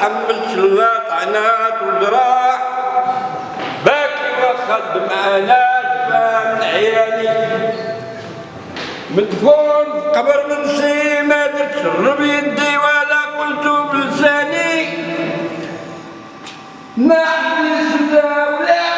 سلات عنات وجراح باكي وخد معانا من عيالي مدفون في قبر منسي ما درت شرب يدي ولا قلت بلساني. ما عندي ولا